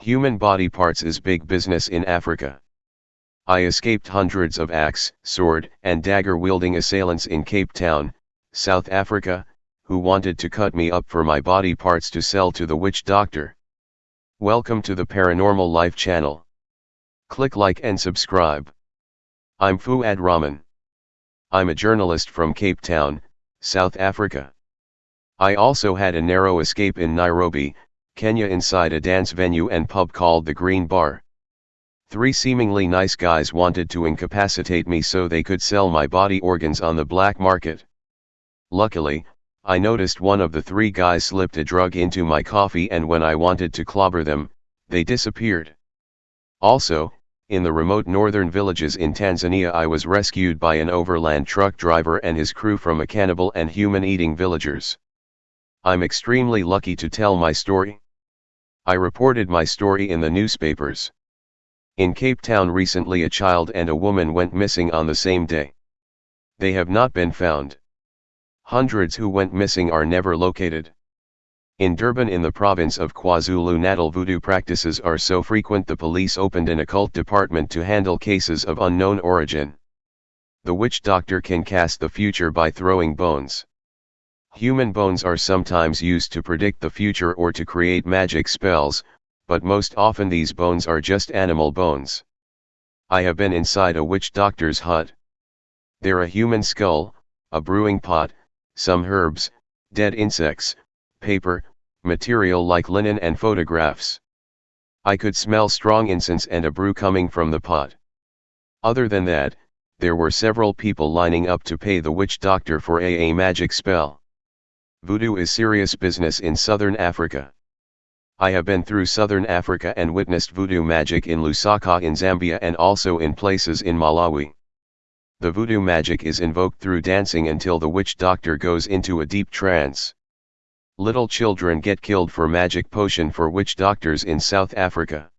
Human body parts is big business in Africa. I escaped hundreds of axe, sword, and dagger wielding assailants in Cape Town, South Africa, who wanted to cut me up for my body parts to sell to the witch doctor. Welcome to the Paranormal Life channel. Click like and subscribe. I'm Fuad Rahman. I'm a journalist from Cape Town, South Africa. I also had a narrow escape in Nairobi, Kenya inside a dance venue and pub called the Green Bar. Three seemingly nice guys wanted to incapacitate me so they could sell my body organs on the black market. Luckily, I noticed one of the three guys slipped a drug into my coffee and when I wanted to clobber them, they disappeared. Also, in the remote northern villages in Tanzania I was rescued by an overland truck driver and his crew from a cannibal and human-eating villagers. I'm extremely lucky to tell my story. I reported my story in the newspapers. In Cape Town recently a child and a woman went missing on the same day. They have not been found. Hundreds who went missing are never located. In Durban in the province of KwaZulu-Natal voodoo practices are so frequent the police opened an occult department to handle cases of unknown origin. The witch doctor can cast the future by throwing bones. Human bones are sometimes used to predict the future or to create magic spells, but most often these bones are just animal bones. I have been inside a witch doctor's hut. There are a human skull, a brewing pot, some herbs, dead insects, paper, material like linen and photographs. I could smell strong incense and a brew coming from the pot. Other than that, there were several people lining up to pay the witch doctor for a, a magic spell. Voodoo is serious business in southern Africa. I have been through southern Africa and witnessed voodoo magic in Lusaka in Zambia and also in places in Malawi the voodoo magic is invoked through dancing until the witch doctor goes into a deep trance. Little children get killed for magic potion for witch doctors in South Africa.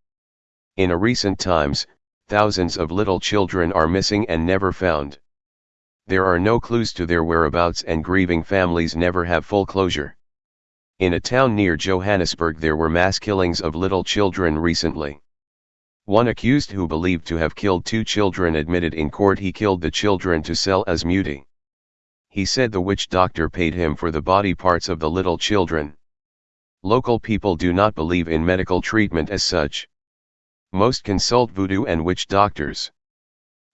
In a recent times, thousands of little children are missing and never found. There are no clues to their whereabouts and grieving families never have full closure. In a town near Johannesburg there were mass killings of little children recently. One accused who believed to have killed two children admitted in court he killed the children to sell as muti. He said the witch doctor paid him for the body parts of the little children. Local people do not believe in medical treatment as such. Most consult voodoo and witch doctors.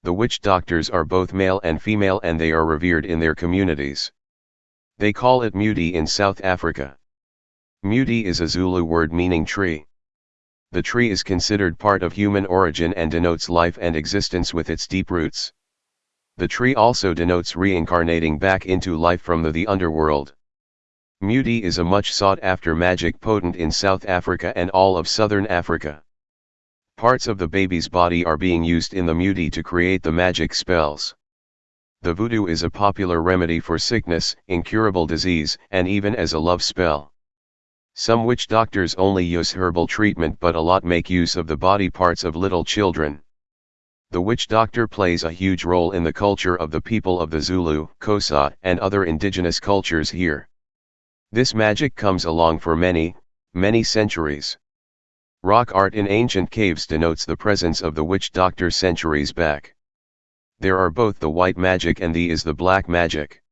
The witch doctors are both male and female and they are revered in their communities. They call it muti in South Africa. Muti is a Zulu word meaning tree. The tree is considered part of human origin and denotes life and existence with its deep roots. The tree also denotes reincarnating back into life from the, the underworld. Muti is a much sought after magic potent in South Africa and all of Southern Africa. Parts of the baby's body are being used in the muti to create the magic spells. The voodoo is a popular remedy for sickness, incurable disease, and even as a love spell. Some witch doctors only use herbal treatment but a lot make use of the body parts of little children. The witch doctor plays a huge role in the culture of the people of the Zulu, Xhosa, and other indigenous cultures here. This magic comes along for many, many centuries. Rock art in ancient caves denotes the presence of the witch doctor centuries back. There are both the white magic and the is the black magic.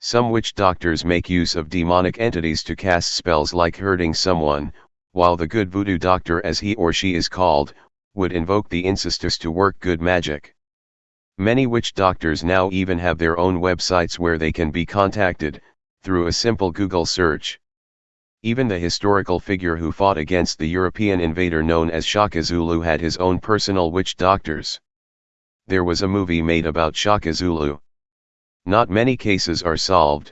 Some witch doctors make use of demonic entities to cast spells like hurting someone, while the good voodoo doctor as he or she is called, would invoke the ancestors to work good magic. Many witch doctors now even have their own websites where they can be contacted, through a simple Google search. Even the historical figure who fought against the European invader known as Shaka Zulu had his own personal witch doctors. There was a movie made about Shaka Zulu. Not many cases are solved,